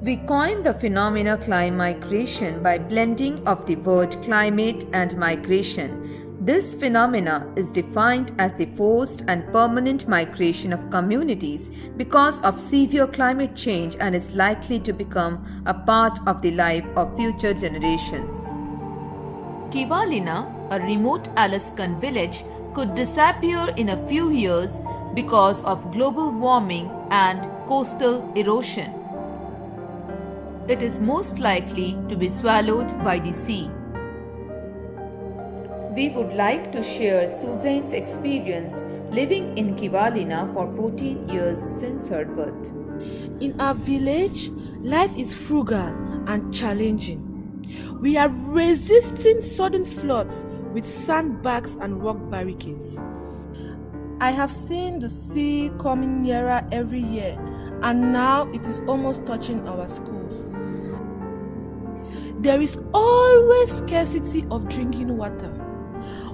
We coined the phenomena climate migration by blending of the word climate and migration. This phenomena is defined as the forced and permanent migration of communities because of severe climate change and is likely to become a part of the life of future generations. Kivalina, a remote Alaskan village, could disappear in a few years because of global warming and coastal erosion. It is most likely to be swallowed by the sea. We would like to share Suzanne's experience living in Kivalina for 14 years since her birth. In our village, life is frugal and challenging. We are resisting sudden floods with sandbags and rock barricades. I have seen the sea coming nearer every year, and now it is almost touching our schools. There is always scarcity of drinking water.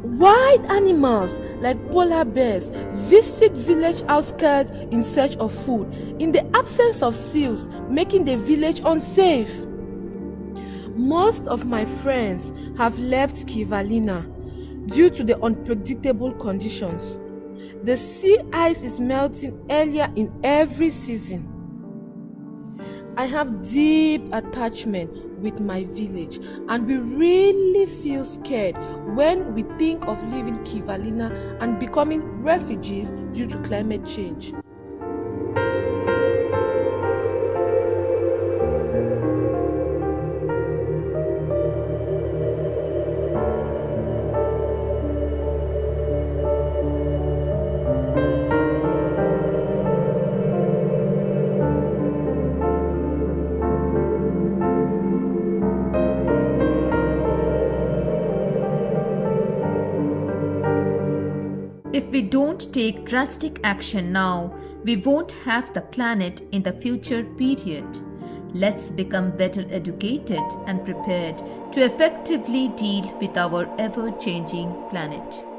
Wild animals like polar bears visit village outskirts in search of food in the absence of seals, making the village unsafe. Most of my friends have left Kivalina due to the unpredictable conditions. The sea ice is melting earlier in every season. I have deep attachment with my village and we really feel scared when we think of leaving Kivalina and becoming refugees due to climate change. If we don't take drastic action now, we won't have the planet in the future period. Let's become better educated and prepared to effectively deal with our ever changing planet.